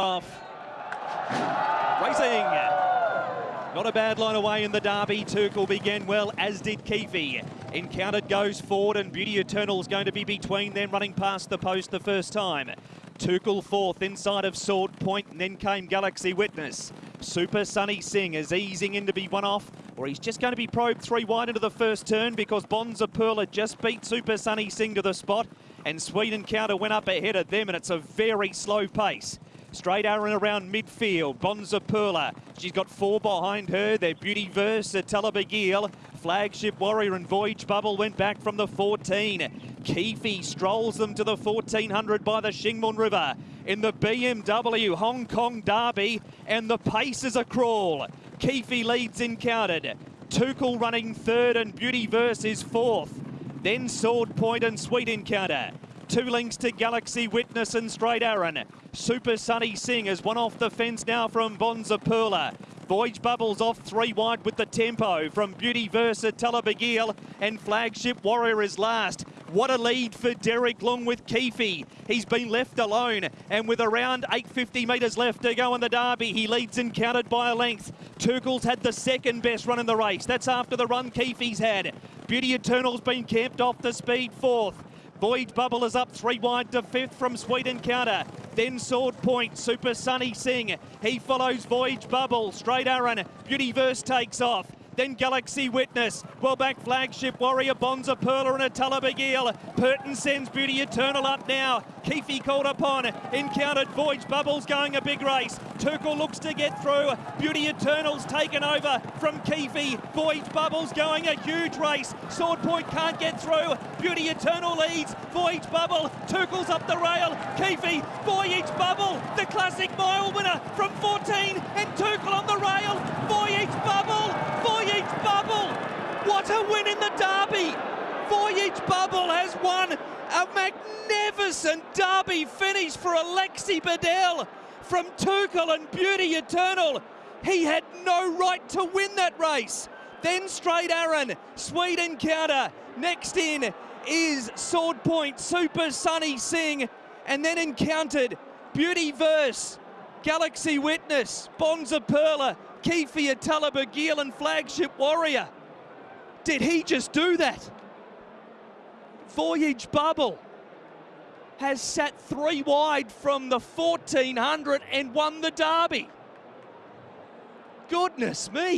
off. Racing. Not a bad line away in the derby. Turkle began well, as did Keefe. Encountered goes forward, and Beauty Eternal is going to be between them, running past the post the first time. Turkle fourth inside of Sword Point, and then came Galaxy Witness. Super Sunny Sing is easing in to be one off, or he's just going to be probed three wide into the first turn because Bonza Perla just beat Super Sunny Sing to the spot, and Sweet Encounter went up ahead of them, and it's a very slow pace. Straight Arron around midfield. Bonza Perla. She's got four behind her. Their Beauty Verse, Talabagil. Flagship Warrior and Voyage Bubble went back from the 14. Keefe strolls them to the 1400 by the Shing Mun River. In the BMW Hong Kong Derby. And the pace is a crawl. Keefe leads encountered. Tuchel running third and Beauty Verse is fourth. Then Sword Point and Sweet Encounter. Two links to Galaxy Witness and Straight Arron. Super Sunny Sing is one off the fence now from Bonza Perla. Voyage Bubbles off three wide with the tempo from Beauty Versa Talabagil and Flagship Warrior is last. What a lead for Derek Leung with Keefe. He's been left alone and with around 850 metres left to go in the derby, he leads encountered by a length. Turkle's had the second best run in the race. That's after the run Keefe's had. Beauty Eternal's been camped off the speed fourth. Voyage Bubble is up three wide to fifth from Sweet Encounter. Then Sword Point, Super Sunny Sing. He follows Voyage Bubble. Straight Arron, Beauty Verse takes off then Galaxy Witness. Well back Flagship Warrior, Bonza Perla and a Talabagil. Purton sends Beauty Eternal up now. Keefe called upon, encountered Voyage Bubbles going a big race. Turkle looks to get through. Beauty Eternal's taken over from Keefe. Voyage Bubbles going a huge race. Sword Point can't get through. Beauty Eternal leads. Voyage Bubble, Turkle's up the rail. Keefe, Voyage Bubble, the classic mile winner from 14 and Turkle on the rail. Voyage Bubble, Voyage Bubble. Win in the derby. Voyage Bubble has won a magnificent derby finish for Alexis Badel from Tuchel and Beauty Eternal. He had no right to win that race. Then straight Arron, Sweet Encounter. Next in is Sword Point, Super Sunny Sing, and then encountered Beauty Verse, Galaxy Witness, Bonza Perla, Keefe Talabagil and Flagship Warrior. Did he just do that? Voyage Bubble has sat three wide from the 1400 and won the derby. Goodness me.